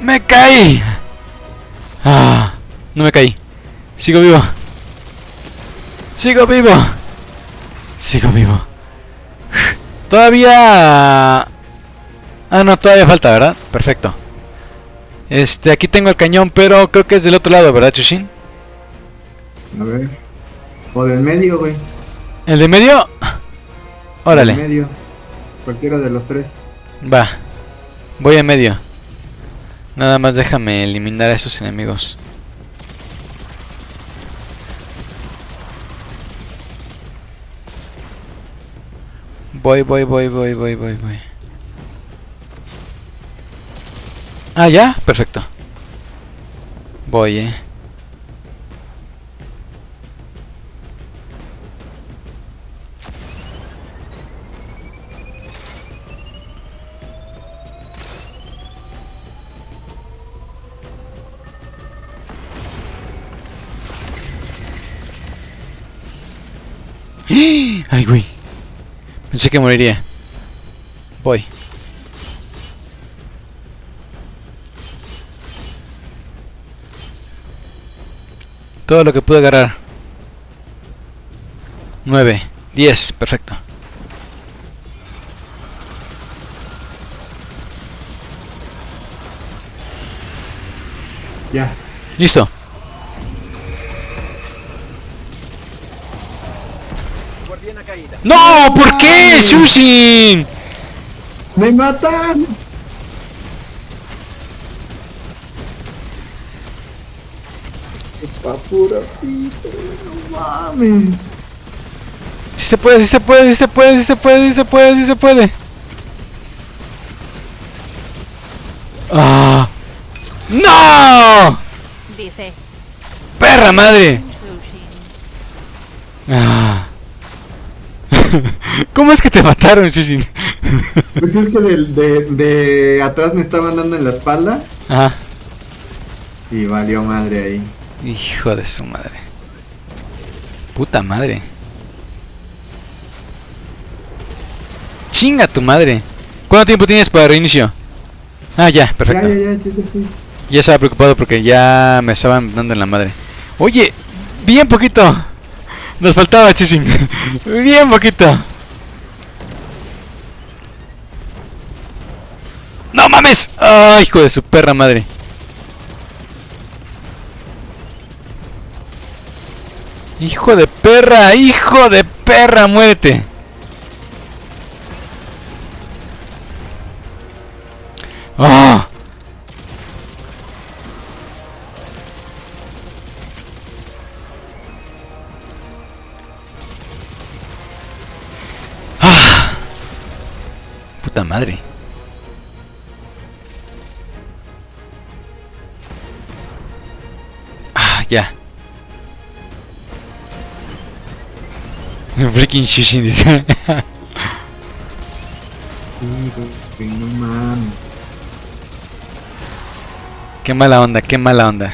¡Me caí! Ah, no me caí. Sigo vivo. Sigo vivo. Sigo vivo. Todavía... Ah, no, todavía falta, ¿verdad? Perfecto. Este, aquí tengo el cañón, pero creo que es del otro lado, ¿verdad, Chushin? A ver. O del medio, güey. ¿El de medio? Órale. Del medio. Cualquiera de los tres. Va. Voy en medio. Nada más déjame eliminar a esos enemigos. Voy, voy, voy, voy, voy, voy, voy. Ah, ya, perfecto. Voy, eh. Ay, güey. Pensé que moriría. Voy. Todo lo que pude agarrar. 9, 10, perfecto. Ya. Listo. ¡No! ¿Por qué, Shushin? ¡Me matan! Pa pura pito, no mames. Sí se puede, sí se puede, sí se puede, sí se puede, sí se puede, sí se puede. ¡Ah! ¡No! Dice ¡Perra madre! Sushi. Ah. ¿Cómo es que te mataron, Shushin? Pues es que de, de atrás me estaban dando en la espalda Ajá. y valió madre ahí. Hijo de su madre. Puta madre. Chinga tu madre. ¿Cuánto tiempo tienes para reinicio? Ah, ya, perfecto. Ya, ya, ya. Ya estaba preocupado porque ya me estaban dando en la madre. Oye, bien poquito. Nos faltaba, Chushin. bien poquito. ¡No mames! ¡Ay, hijo de su perra madre! ¡Hijo de perra! ¡Hijo de perra! ¡Muérete! Madre. Ah, ya. Freaking Shushin dice. Sí, güey, no mames. qué mala onda, qué mala onda.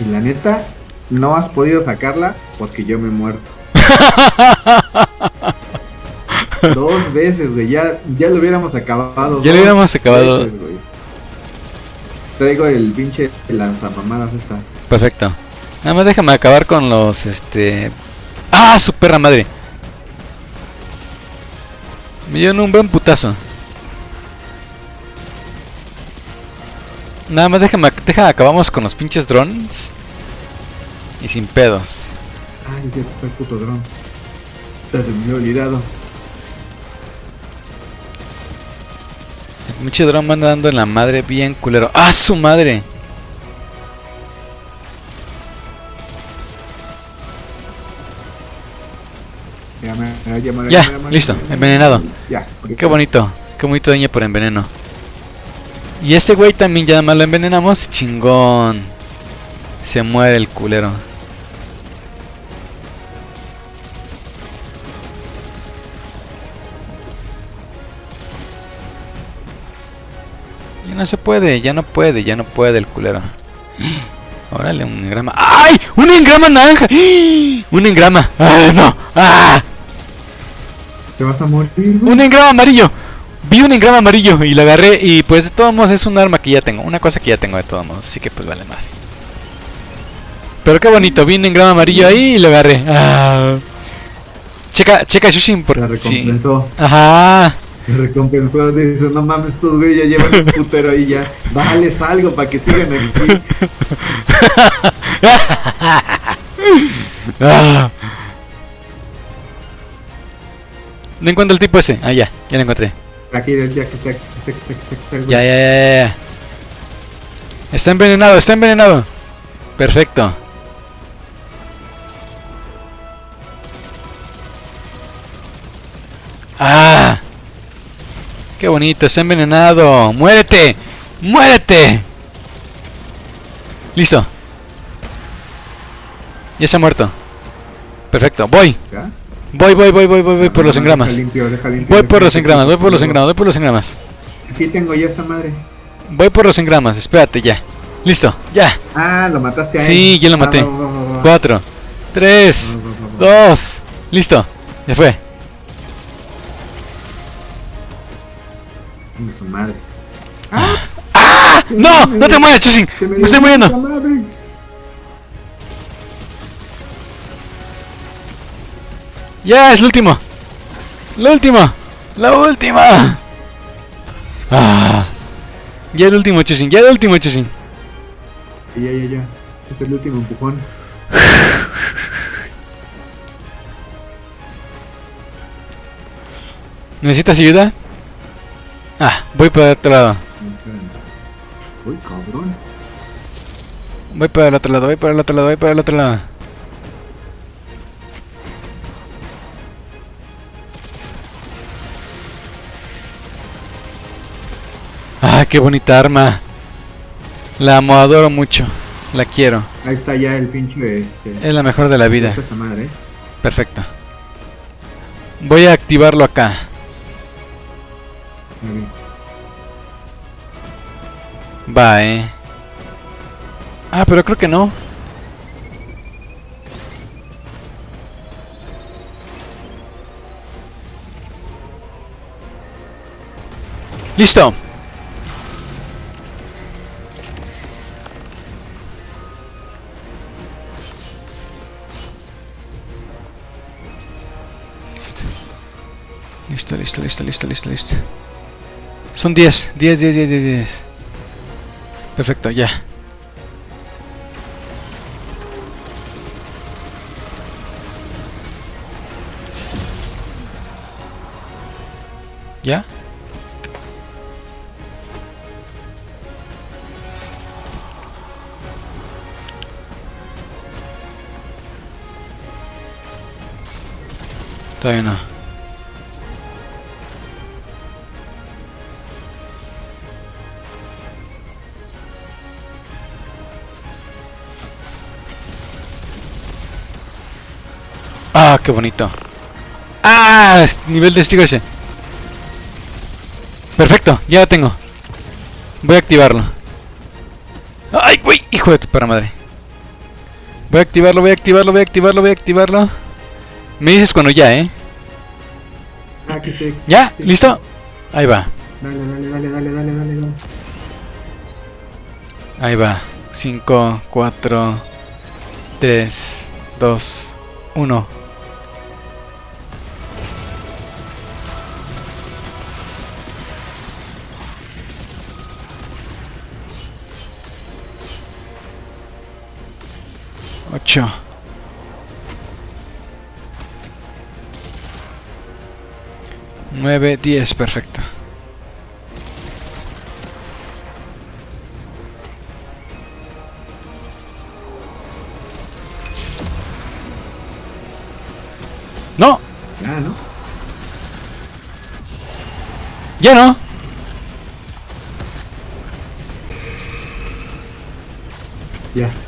Y la neta, no has podido sacarla porque yo me he muerto. Dos veces, güey. Ya, ya lo hubiéramos acabado. Ya lo hubiéramos acabado. veces. Traigo el pinche lanzamamadas estas. Perfecto. Nada más déjame acabar con los este. ¡Ah! Su perra madre. Me dieron un buen putazo. Nada más déjame, déjame acabamos con los pinches drones. Y sin pedos. Ay, es cierto, está el puto dron. Te me había olvidado. Drone me anda dando en la madre bien culero. ¡Ah, su madre! Ya, me, ya, me- Ya, me- me- listo, envenenado. Ya. Qué bonito, qué bonito daño por enveneno. Y ese güey también ya nada más lo envenenamos. Chingón. Se muere el culero. No se puede, ya no puede, ya no puede el culero. Órale, un engrama. ¡Ay! ¡Un engrama naranja! ¡Un engrama! ¡Ah, no! ¡Ah! Te vas a morir, güey. ¡Un engrama amarillo! Vi un engrama amarillo y lo agarré y pues de todos modos es un arma que ya tengo, una cosa que ya tengo de todos modos, así que pues vale más. Pero qué bonito, vi un engrama amarillo ahí y lo agarré. Ah. Checa, checa Shushin por La sí. Ajá. Me recompensó, dice, no mames, estos güeyes ya llevan un putero ahí ya. Dales algo para que sigan aquí. Ah. No encuentro el tipo ese. Ah, ya, ya lo encontré. Aquí, ya que está, aquí ya, ya, ya, ya. Está envenenado, está envenenado. Perfecto. ¡Ah! ¡Qué bonito! Está envenenado. ¡Muérete! ¡Muérete! Listo. Ya se ha muerto. Perfecto. Voy. Voy, voy, voy, voy, voy, voy por los Deja engramas. Voy por los engramas, voy por los engramas, voy por los engramas. Aquí tengo ya esta madre. Voy por los engramas, espérate ya. Listo, ya. Ah, lo mataste a él. Sí, ya lo Ah, maté. Cuatro, tres, dos. Listo, ya fue. Su madre. ¡No! ¡No te mueras, Chushin! ¡Me estoy muriendo! ¡Ya! ¡Es el último! ¡La última! ¡La última! ¡Ah! Ya es el último, Chushin, ya el último, Chushin. Ya, ya, ya. Es el último empujón. ¿Necesitas ayuda? Ah, voy para el otro lado. Uy, cabrón. Voy para el otro lado, voy para el otro lado, voy para el otro lado. Ah, qué bonita arma. La amo, adoro mucho. La quiero. Ahí está ya el pinche este. Es la mejor de la vida. Perfecto. Voy a activarlo acá. Va, eh. Ah, pero creo que no. Listo. Listo, listo, listo, listo, listo, listo. Son 10, 10, 10, 10, 10, 10. Perfecto, ya. ¿Ya? Todavía no. Ah, qué bonito. Ah, nivel de testigo ese. Perfecto, ya lo tengo. Voy a activarlo. Ay, güey, hijo de tu perra madre. Voy a activarlo, voy a activarlo, voy a activarlo, voy a activarlo. Me dices cuando ya, ¿eh? Ah, que se. ¿Ya? ¿Listo? Ahí va, Dale, dale, dale, dale, dale, dale, dale. ahí va. 5, 4, 3, 2, 1. Nueve, diez, perfecto. No, Ya, ¿no? ya no. Ya.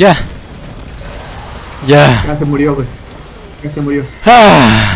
Ya. Ya. Ya se murió, güey. Ya se murió. Ah.